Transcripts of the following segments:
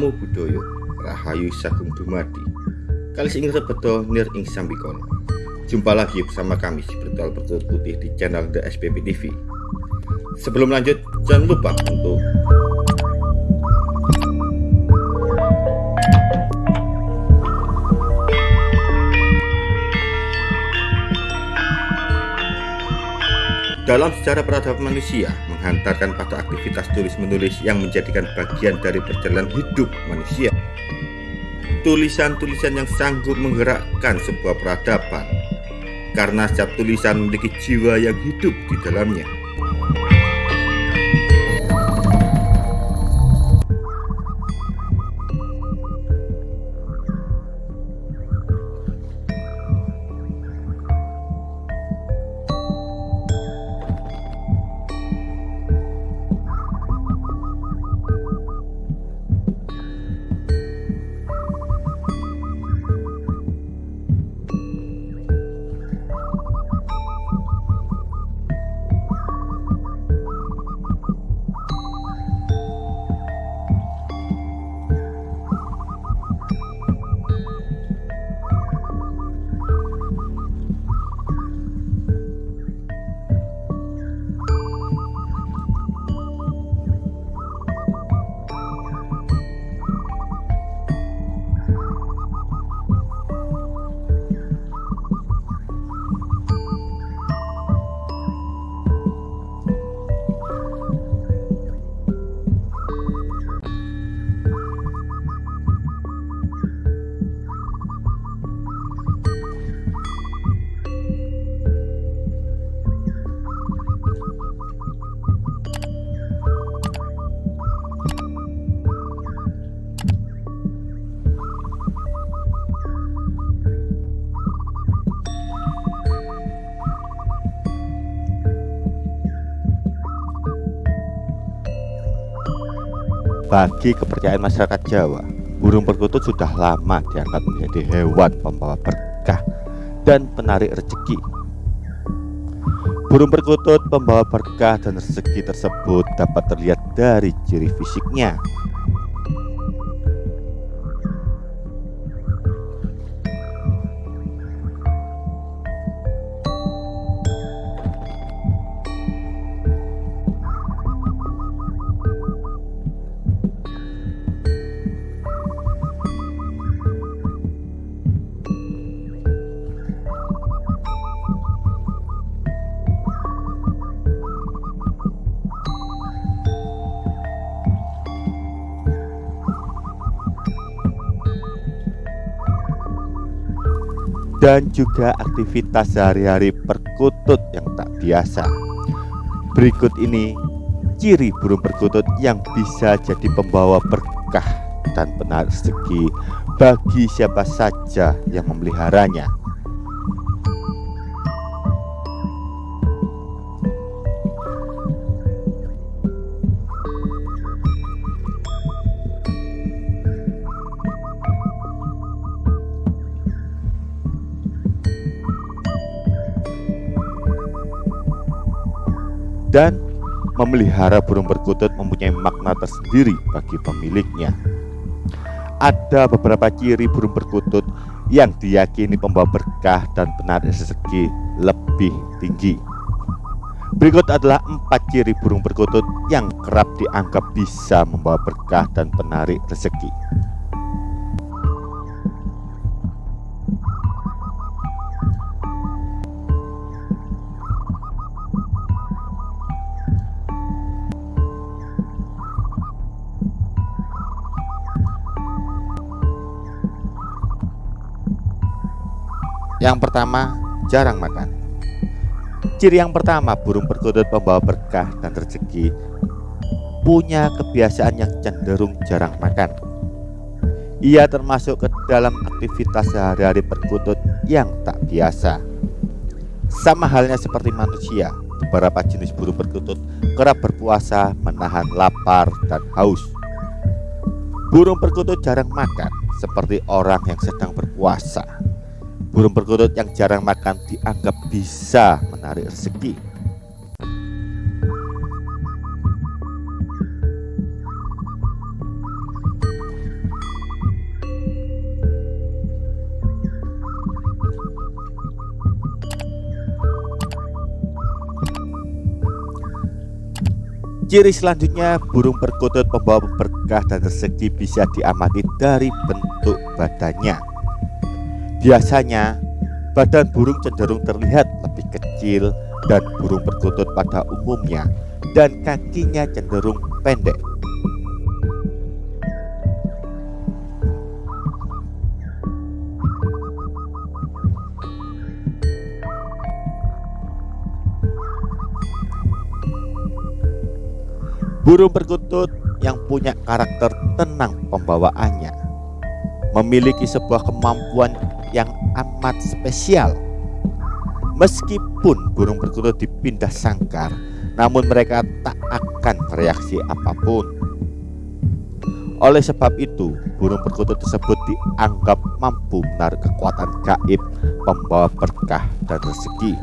Namo Buddhaya Rahayu Sagung Dumadi. Kalis ing rebeto nir ing sambikono Jumpa lagi bersama kami si Bertual Bertulut Putih di channel The SPP TV Sebelum lanjut jangan lupa untuk Dalam sejarah peradaban manusia, menghantarkan pada aktivitas tulis-menulis yang menjadikan bagian dari perjalanan hidup manusia. Tulisan-tulisan yang sanggup menggerakkan sebuah peradaban, karena setiap tulisan memiliki jiwa yang hidup di dalamnya. Bagi kepercayaan masyarakat Jawa, burung perkutut sudah lama diangkat menjadi hewan pembawa berkah dan penarik rezeki. Burung perkutut pembawa berkah dan rezeki tersebut dapat terlihat dari ciri fisiknya, dan juga aktivitas sehari-hari perkutut yang tak biasa. Berikut ini ciri burung perkutut yang bisa jadi pembawa berkah dan penarik rezeki bagi siapa saja yang memeliharanya. Dan memelihara burung perkutut mempunyai makna tersendiri bagi pemiliknya. Ada beberapa ciri burung perkutut yang diyakini pembawa berkah dan penarik rezeki lebih tinggi. Berikut adalah empat ciri burung perkutut yang kerap dianggap bisa membawa berkah dan penarik rezeki. Yang pertama, jarang makan. Ciri yang pertama, burung perkutut pembawa berkah dan rezeki punya kebiasaan yang cenderung jarang makan. Ia termasuk ke dalam aktivitas sehari-hari perkutut yang tak biasa. Sama halnya seperti manusia, beberapa jenis burung perkutut kerap berpuasa menahan lapar dan haus. Burung perkutut jarang makan seperti orang yang sedang berpuasa. Burung perkutut yang jarang makan dianggap bisa menarik rezeki. Ciri selanjutnya, burung perkutut pembawa berkah dan rezeki bisa diamati dari bentuk badannya. Biasanya badan burung cenderung terlihat lebih kecil dan burung perkutut pada umumnya dan kakinya cenderung pendek. Burung perkutut yang punya karakter tenang pembawaannya memiliki sebuah kemampuan yang amat spesial. Meskipun burung perkutut dipindah sangkar, namun mereka tak akan bereaksi apa pun. Oleh sebab itu, burung perkutut tersebut dianggap mampu menarik kekuatan gaib pembawa berkah dan rezeki.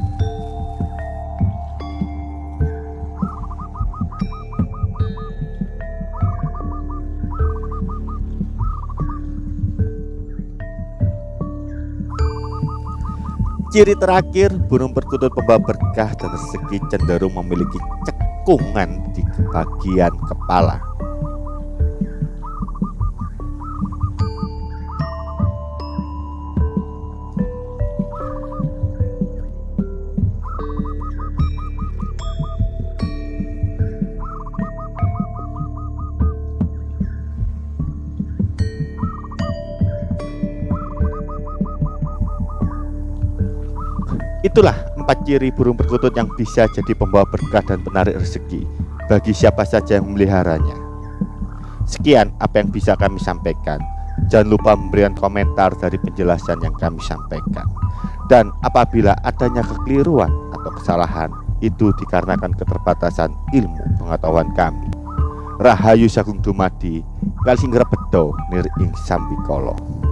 Ciri terakhir, burung perkutut pembawa berkah dan rezeki cenderung memiliki cekungan di bagian kepala. Itulah empat ciri burung perkutut yang bisa jadi pembawa berkah dan penarik rezeki bagi siapa saja yang memeliharanya. Sekian apa yang bisa kami sampaikan. Jangan lupa memberikan komentar dari penjelasan yang kami sampaikan. Dan apabila adanya kekeliruan atau kesalahan, itu dikarenakan keterbatasan ilmu pengetahuan kami. Rahayu Sagung Dumadi, Kalsinggra Bedo, Nir Ing Sambikolo.